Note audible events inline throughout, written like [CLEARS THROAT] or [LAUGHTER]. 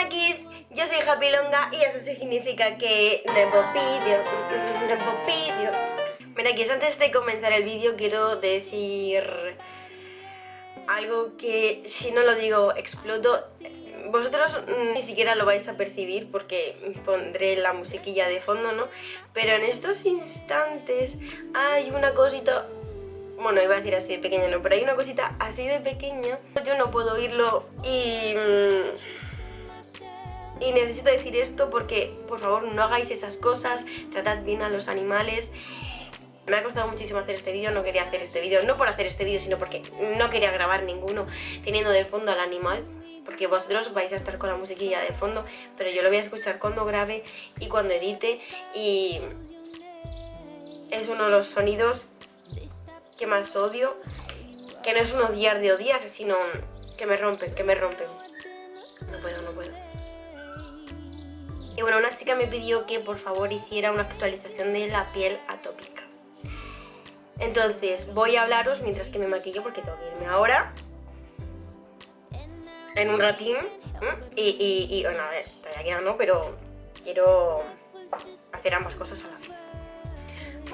monakis, yo soy Happy Longa y eso significa que nuevo vídeo, nuevo vídeo. Monakis, antes de comenzar el vídeo quiero decir algo que si no lo digo exploto. Vosotros ni siquiera lo vais a percibir porque pondré la musiquilla de fondo, ¿no? Pero en estos instantes hay una cosita bueno, iba a decir así de pequeña, no, pero hay una cosita así de pequeña, yo no puedo oírlo y... Mm, y necesito decir esto porque, por favor, no hagáis esas cosas, tratad bien a los animales. Me ha costado muchísimo hacer este vídeo, no quería hacer este vídeo, no por hacer este vídeo, sino porque no quería grabar ninguno teniendo de fondo al animal porque vosotros vais a estar con la musiquilla de fondo, pero yo lo voy a escuchar cuando grabe y cuando edite y es uno de los sonidos que más odio, que no es un odiar de odiar, sino que me rompen, que me rompen. No puedo, no puedo. Y bueno, una chica me pidió que por favor hiciera una actualización de la piel atópica. Entonces voy a hablaros mientras que me maquillo porque tengo que irme ahora. En un ratín. Y, y, bueno, a ver, todavía queda no, pero quiero hacer ambas cosas a la vez.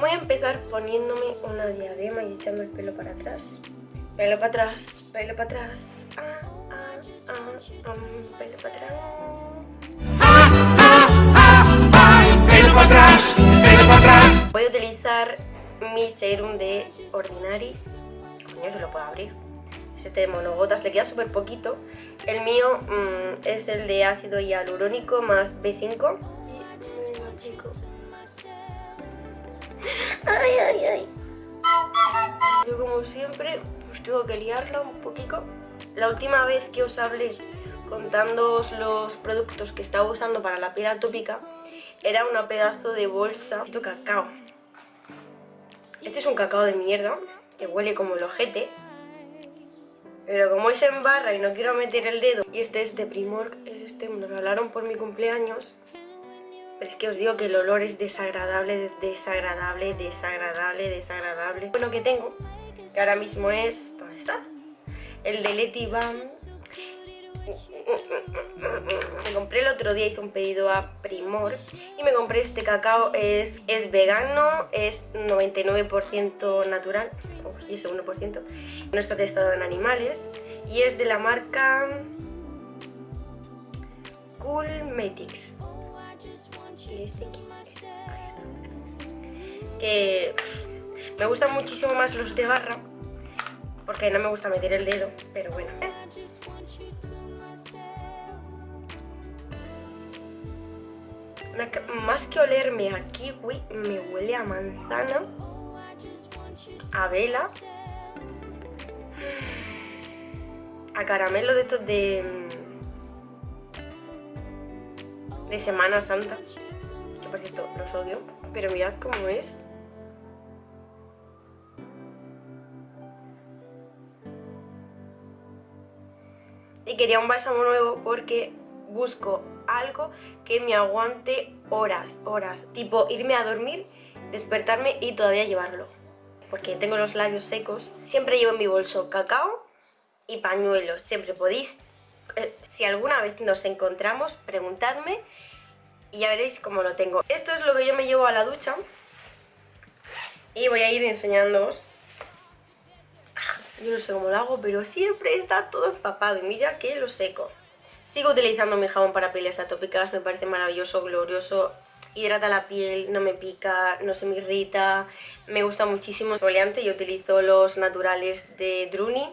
Voy a empezar poniéndome una diadema y echando el pelo para atrás. Pelo para atrás, pelo para atrás. Ah, ah, ah, pelo para atrás. Voy a utilizar mi serum de Ordinary. Coño, se lo puedo abrir. Este de monogotas, le queda súper poquito. El mío mm, es el de ácido hialurónico más B5. Ay, ay, ay. Yo como siempre, pues tengo que liarla un poquito. La última vez que os hablé contando los productos que estaba usando para la piel atópica, era una pedazo de bolsa de cacao. Este es un cacao de mierda, que huele como el ojete. Pero como es en barra y no quiero meter el dedo, y este es de Primor, es este, me lo regalaron por mi cumpleaños, pero es que os digo que el olor es desagradable, desagradable, desagradable, desagradable. Bueno, que tengo, que ahora mismo es... ¿Dónde está? El de Leti Bam. Me compré el otro día, hice un pedido a Primor y me compré este cacao, es, es vegano, es 99% natural, y ese 1%, no está testado en animales y es de la marca Coolmetics que me gustan muchísimo más los de barra porque no me gusta meter el dedo, pero bueno. Más que olerme a kiwi, me huele a manzana, a vela, a caramelo de estos de, de Semana Santa que por cierto los odio, pero mirad cómo es. Y quería un bálsamo nuevo porque busco algo que me aguante horas, horas. Tipo irme a dormir, despertarme y todavía llevarlo. Porque tengo los labios secos. Siempre llevo en mi bolso cacao y pañuelos. Siempre podéis, eh, si alguna vez nos encontramos, preguntadme y ya veréis cómo lo tengo. Esto es lo que yo me llevo a la ducha y voy a ir enseñándoos. Ah, yo no sé cómo lo hago, pero siempre está todo empapado y mira que lo seco. Sigo utilizando mi jabón para pieles atópicas, me parece maravilloso, glorioso, hidrata la piel, no me pica, no se me irrita, me gusta muchísimo. Exfoliante, yo utilizo los naturales de Druni,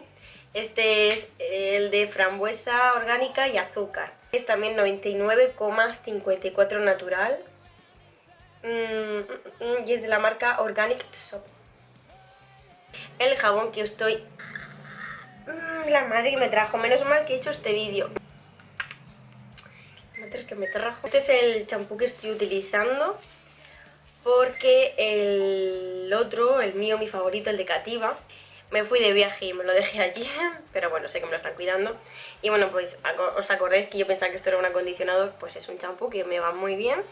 este es el de frambuesa orgánica y azúcar. Es también 99,54 natural. Mm, mm, mm, y es de la marca Organic Soap. El jabón que estoy... la madre que me trajo. Menos mal que he hecho este vídeo. Que me trajo. Este es el champú que estoy utilizando. Porque el otro, el mío, mi favorito, el de Cativa, me fui de viaje y me lo dejé allí, [LAUGHS] pero bueno, sé que me lo están cuidando. Y bueno, pues os acordáis que yo pensaba que esto era un acondicionador, pues es un champú que me va muy bien.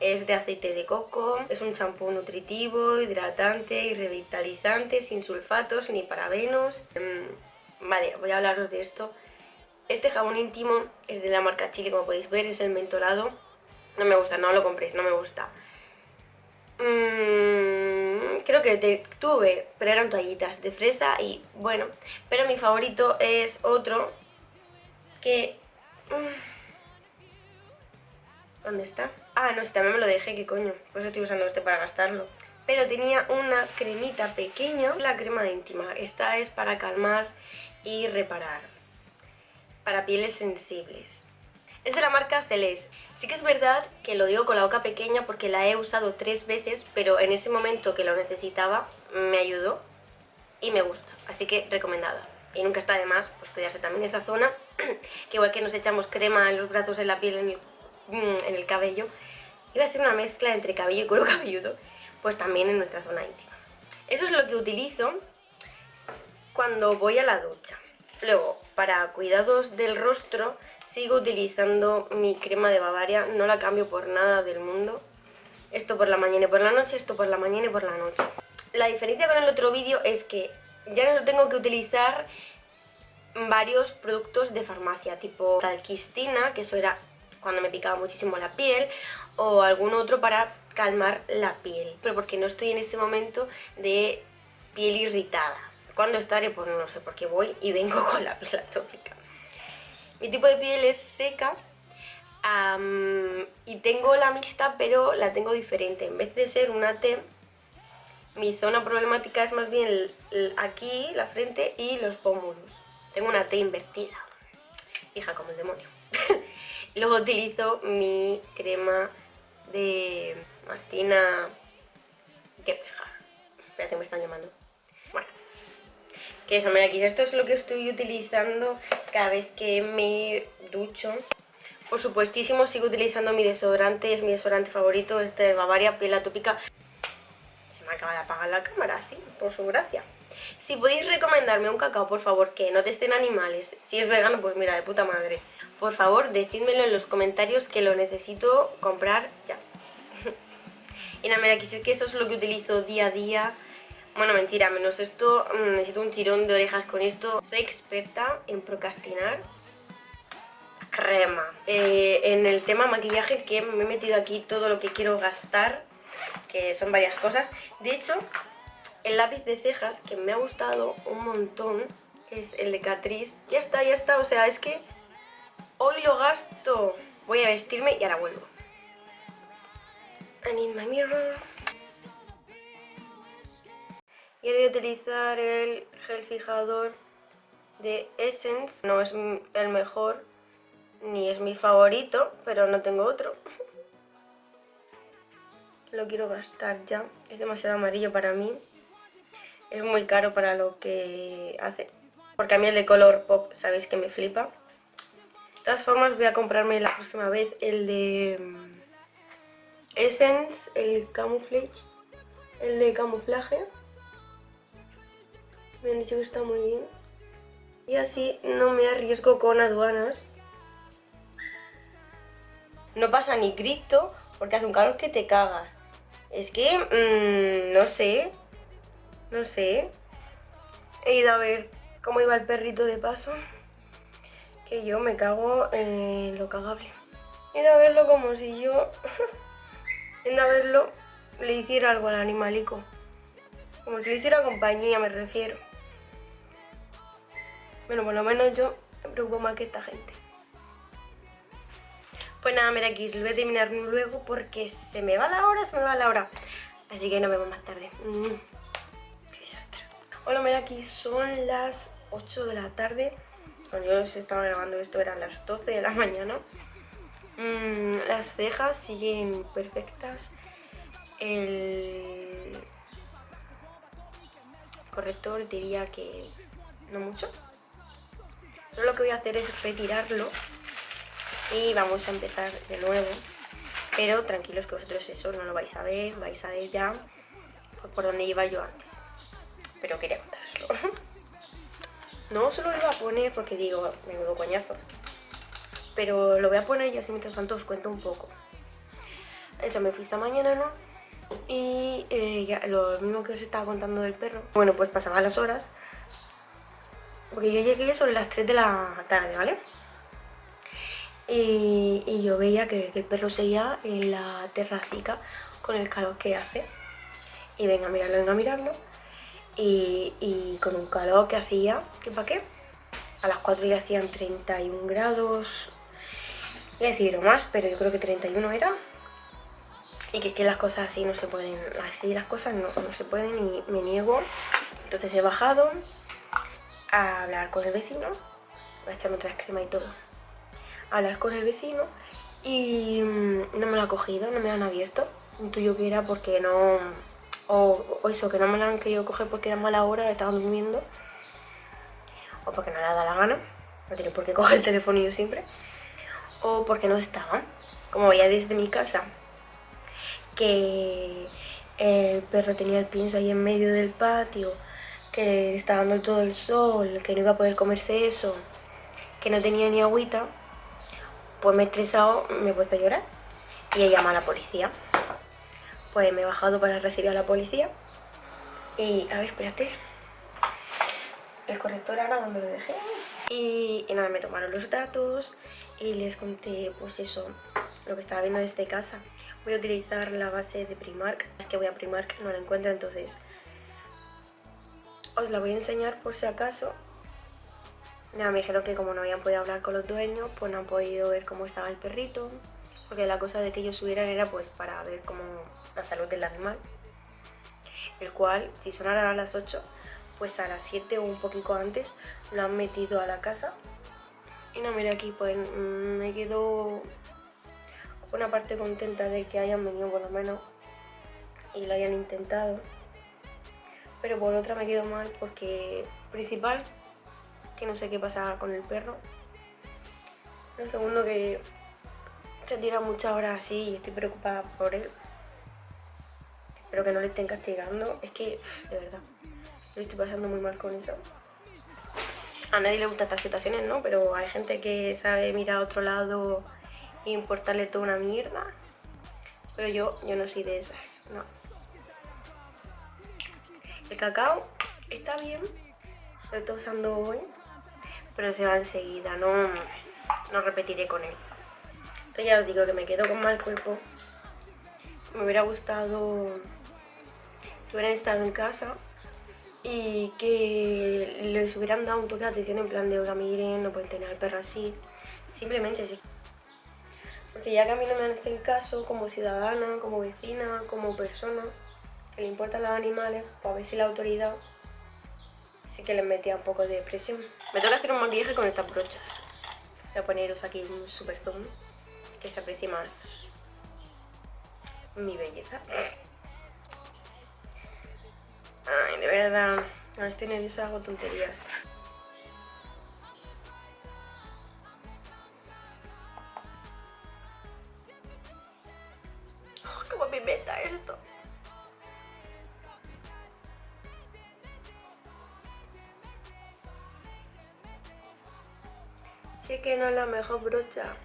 Es de aceite de coco, es un champú nutritivo, hidratante y revitalizante, sin sulfatos ni parabenos. Mm, vale, voy a hablaros de esto Este jabón íntimo es de la marca Chile, como podéis ver, es el mentolado. No me gusta, no lo compréis, no me gusta. Mmm, creo que tuve, pero eran toallitas de fresa y bueno. Pero mi favorito es otro que... Mm, ¿Dónde está? Ah, no, si también me lo dejé, ¿qué coño? Pues estoy usando este para gastarlo. Pero tenía una cremita pequeña, la crema íntima. Esta es para calmar y reparar. Para pieles sensibles. Es de la marca Celeste. Sí que es verdad que lo digo con la boca pequeña porque la he usado tres veces, pero en ese momento que lo necesitaba me ayudó y me gusta. Así que recomendada. Y nunca está de más pues cuidarse también esa zona, [CLEARS THROAT] que igual que nos echamos crema en los brazos, en la piel, en el Mm, cabello, iba a hacer una mezcla entre cabello y cuero [LAUGHS] cabelludo, pues también en nuestra zona íntima. Eso es lo que utilizo cuando voy a la ducha. Luego, para cuidados del rostro, sigo utilizando mi crema de Bavaria, no la cambio por nada del mundo. Esto por la mañana y por la noche, esto por la mañana y por la noche. La diferencia con el otro vídeo es que ya no tengo que utilizar varios productos de farmacia, tipo talquistina, que eso era cuando me picaba muchísimo la piel o algún otro para calmar la piel, pero porque no estoy en ese momento de piel irritada. ¿Cuándo estaré? Pues no sé, porque voy y vengo [LAUGHS] con la piel atópica. Mi tipo de piel es seca y tengo la mixta, pero la tengo diferente. En vez de ser una T, mi zona problemática es más bien aquí, la frente y los pómulos. Tengo una T invertida. Hija, como el demonio. [LAUGHS] Luego utilizo mi crema de Martina... ¿Qué peja? Espérate, me están llamando. Que eso, mira esto es lo que estoy utilizando cada vez que me ducho. Por supuestísimo, sigo utilizando mi desodorante, es mi desodorante favorito, este de Bavaria, piel atópica. Se me acaba de apagar la cámara, sí, por su gracia. Si podéis recomendarme un cacao, por favor, que no testen animales. Si es vegano, pues mira, de puta madre. Por favor, decídmelo en los comentarios que lo necesito comprar ya. [LAUGHS] y nada, mira, sé que eso es lo que utilizo día a día. Bueno, mentira, menos esto, mm, necesito un tirón de orejas con esto. Soy experta en procrastinar crema. Eh, en el tema maquillaje que me he metido aquí todo lo que quiero gastar, que son varias cosas. De hecho, el lápiz de cejas que me ha gustado un montón es el de Catrice. Ya está, ya está, o sea, es que hoy lo gasto. Voy a vestirme y ahora vuelvo. I need my mirror. A utilizar el gel fijador de Essence. No es el mejor, ni es mi favorito, pero no tengo otro. Lo quiero gastar ya. Es demasiado amarillo para mí es muy caro para lo que hace. Porque a mí el de color pop, sabéis que me flipa. De todas formas voy a comprarme la próxima vez el de mm, Essence, el Camouflage, el de camuflaje. Me han dicho que está muy bien. Y así no me arriesgo con aduanas. No pasa ni grito porque hace un calor que te cagas. Es que, mmm, no sé, no sé. He ido a ver cómo iba el perrito de paso. Que yo me cago en lo cagable. He ido a verlo como si yo, [LAUGHS] en a verlo, le hiciera algo al animalico. Como si le hiciera compañía, me refiero. Bueno, por lo menos yo me preocupo más que esta gente. Pues nada, mira aquí, lo voy a terminar luego porque se me va la hora, se me va la hora. Así que nos vemos más tarde. Mm. Hola, mira, aquí son las 8 de la tarde. Cuando yo estaba grabando esto eran las 12 de la mañana. Mm, las cejas siguen perfectas. El corrector diría que no mucho. Lo que voy a hacer es retirarlo y vamos a empezar de nuevo. Pero tranquilos que vosotros eso no lo vais a ver, vais a ver ya por donde iba yo antes pero quería contarlo. [LAUGHS] No solo lo iba a poner porque digo, me menudo coñazo. Pero lo voy a poner y así mientras tanto os cuento un poco. Eso, me fui esta mañana, ¿no? Y eh, lo mismo que os estaba contando del perro. Bueno, pues pasaban las horas. Porque yo llegué sobre las 3 de la tarde, ¿vale? y, yo veía que, el perro seguía en la terracica con el calor que hace. Y venga a mirarlo, venga a mirarlo. Y, con un calor que hacía, ¿qué para qué? A las 4 ya hacían 31 grados, voy a decir más, pero yo creo que 31 era. Y que, que las cosas así no se pueden, así las cosas no, no se pueden y me niego. Entonces he bajado a hablar con el vecino, a echarme otra crema y todo hablar con el vecino y mm, no me lo ha cogido, no me lo han abierto. Intuyo que era porque no... O, eso, que no me lo han querido coger porque era mala hora, estaban durmiendo. O porque no le dado la gana. No tiene por qué coger el teléfono yo siempre. O porque no estaban. Como veía desde mi casa que el perro tenía el pienso ahí en medio del patio, que le estaba dando todo el sol, que no iba a poder comerse eso, que no tenía ni agüita, pues me he estresado, me he puesto a llorar y he llamado a la policía. Pues me he bajado para recibir a la policía y, a ver, espérate, el corrector ahora donde lo dejé. Y, nada, me tomaron los datos y les conté, pues eso, lo que estaba viendo desde casa. Voy a utilizar la base de Primark, es que voy a Primark, no la encuentro, entonces os la voy a enseñar por si acaso me dijeron que como no habían podido hablar con los dueños, pues no han podido ver cómo estaba el perrito. Porque la cosa de que ellos subieran era pues para ver cómo la salud del animal. El cual, si sonara a las 8, pues a las 7 o un poquito antes lo han metido a la casa. Y no, mira aquí, pues mm, me quedo una parte contenta de que hayan venido por lo menos y lo hayan intentado. Pero por otra me quedo mal porque principal que no sé qué pasa con el perro. Lo segundo que se tira muchas horas así y estoy preocupada por él. Espero que no le estén castigando. Es que, de verdad, lo estoy pasando muy mal con eso. A nadie le gustan estas situaciones, ¿no? Pero hay gente que sabe mirar a otro lado e importarle toda una mierda. Pero yo, yo no soy de esas, no. El cacao está bien, lo estoy usando hoy pero se va enseguida, no, no repetiré con él. Entonces ya os digo que me quedo con mal cuerpo. Me hubiera gustado que hubieran estado en casa y que les hubieran dado un toque de atención en plan de, oiga, miren, no pueden tener al perro así. Simplemente así. Porque ya que a mí no me hacen caso como ciudadana, como vecina, como persona, que le importan los animales, pues a ver si la autoridad Así que le metía un poco de presión. Me toca hacer un maquillaje con esta brocha. Voy a poneros aquí un super zoom, que se aprecie más mi belleza. Ay, de verdad, ahora estoy nerviosa, hago tonterías. Que es la mejor brocha.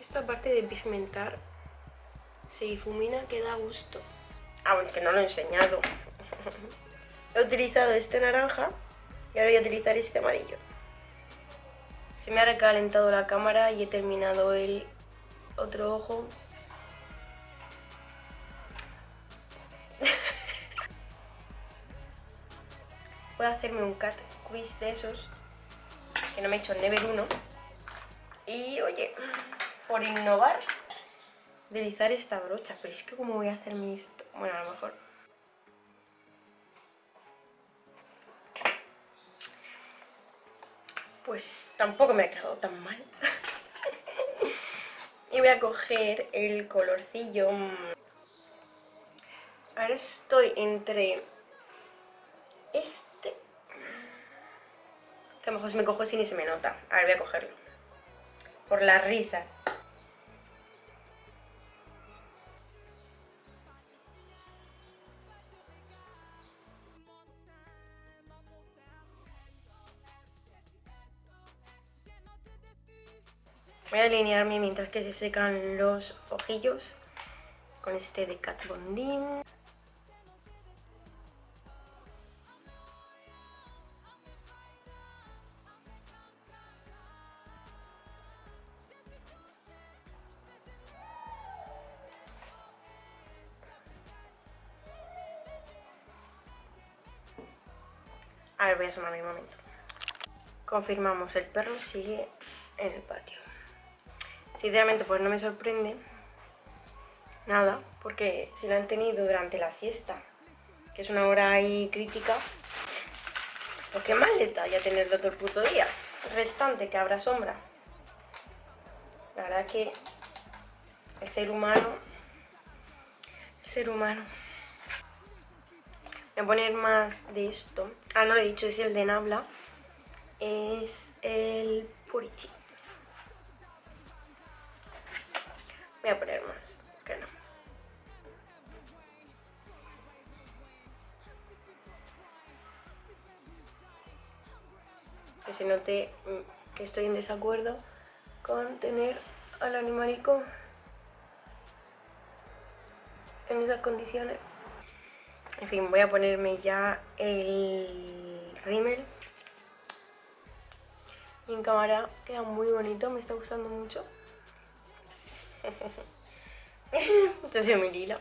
Esta parte de pigmentar se difumina que da gusto. Ah, no lo he enseñado. [LAUGHS] he utilizado este naranja y ahora voy a utilizar este amarillo. Se me ha recalentado la cámara y he terminado el otro ojo voy a hacerme un cat quiz de esos que no me he hecho el Never 1 y oye, por innovar utilizar esta brocha, pero es que como voy a hacerme esto, bueno a lo mejor. Pues tampoco me ha quedado tan mal. [LAUGHS] Y voy a coger el colorcillo. Ahora estoy entre este que a lo mejor se me cojo sin y se me nota. A ver, voy a cogerlo. Por la risa. Voy a alinearme mientras que se secan los ojillos con este de Cat Von Confirmamos, el perro sigue en el patio. Sinceramente, pues no me sorprende nada, porque si lo han tenido durante la siesta, que es una hora ahí crítica, pues qué mal está ya tenerlo todo el puto día. Restante, que habrá sombra. La verdad que el ser humano, el ser humano. A poner más de esto. Ah, no lo he dicho, es el de Nabla. Es el Purity. Voy a poner más, que no. Que se note mm, que estoy en desacuerdo con tener al animalico en esas condiciones. En fin, voy a ponerme ya el rímel. Y en cámara queda muy bonito, me está gustando mucho. [LAUGHS] Esto es mi lila.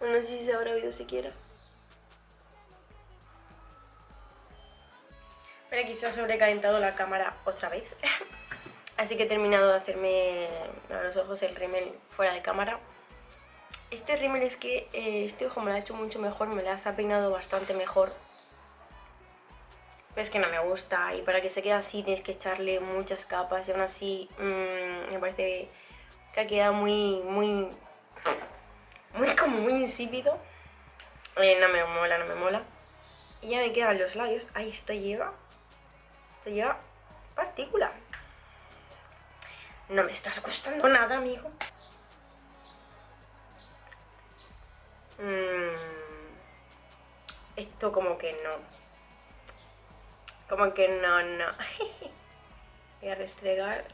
No sé si se habrá oído siquiera. Pero aquí se ha sobrecalentado la cámara otra vez. [LAUGHS] Así que he terminado de hacerme a los ojos el rímel fuera de cámara. Este rímel es que eh, este ojo me lo ha hecho mucho mejor, me lo ha peinado bastante mejor. Pero es que no me gusta y para que se quede así tienes que echarle muchas capas y aún así mmm, me parece que ha quedado muy, muy, muy como muy insípido. Eh, no me mola, no me mola. Y ya me quedan los labios. Ahí esto lleva, esto lleva partícula. No me estás gustando nada, amigo. Esto como que no. Como que no, no. [LAUGHS] Voy a restregar.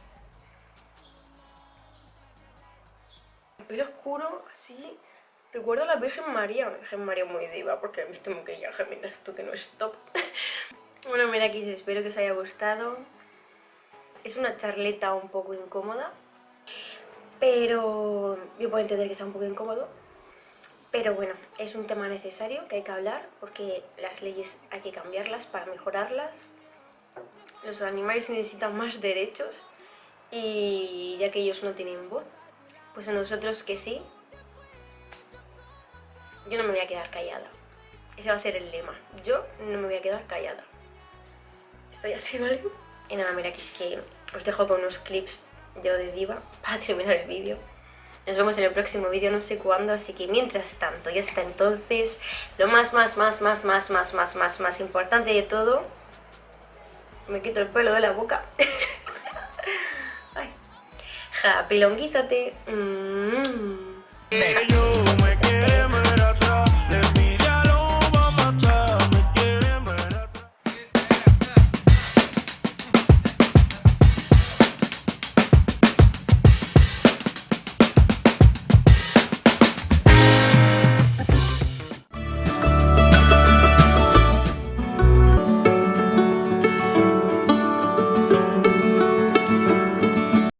El pelo oscuro, así. Recuerdo a la Virgen María. Virgen María muy diva porque he visto maquillaje mientras tú que no es top. [LAUGHS] bueno, mira aquí, espero que os haya gustado. Es una charleta un poco incómoda. Pero yo puedo entender que sea un poco incómodo pero bueno, es un tema necesario que hay que hablar porque las leyes hay que cambiarlas para mejorarlas. Los animales necesitan más derechos y ya que ellos no tienen voz, pues a nosotros que sí, yo no me voy a quedar callada. Ese va a ser el lema. Yo no me voy a quedar callada. Estoy así, ¿vale? Y nada, mira, que es que os dejo con unos clips yo de diva para terminar el vídeo. Nos vemos en el próximo vídeo, no sé cuándo, así que mientras tanto, ya está entonces, lo más, más, más, más, más, más, más, más, más importante de todo, me quito el pelo de la boca. [LAUGHS] Ay. Mm.